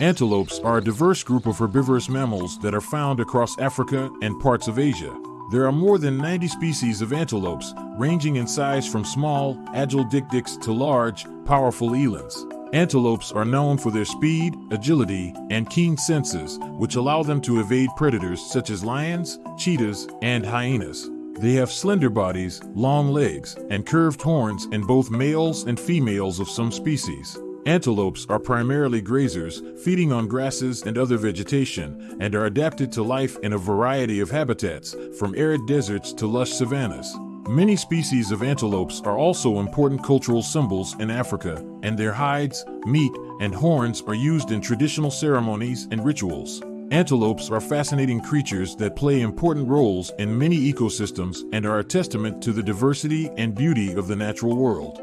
Antelopes are a diverse group of herbivorous mammals that are found across Africa and parts of Asia. There are more than 90 species of antelopes, ranging in size from small, agile dik-diks to large, powerful elands. Antelopes are known for their speed, agility, and keen senses, which allow them to evade predators such as lions, cheetahs, and hyenas. They have slender bodies, long legs, and curved horns in both males and females of some species. Antelopes are primarily grazers, feeding on grasses and other vegetation, and are adapted to life in a variety of habitats, from arid deserts to lush savannas. Many species of antelopes are also important cultural symbols in Africa, and their hides, meat, and horns are used in traditional ceremonies and rituals. Antelopes are fascinating creatures that play important roles in many ecosystems and are a testament to the diversity and beauty of the natural world.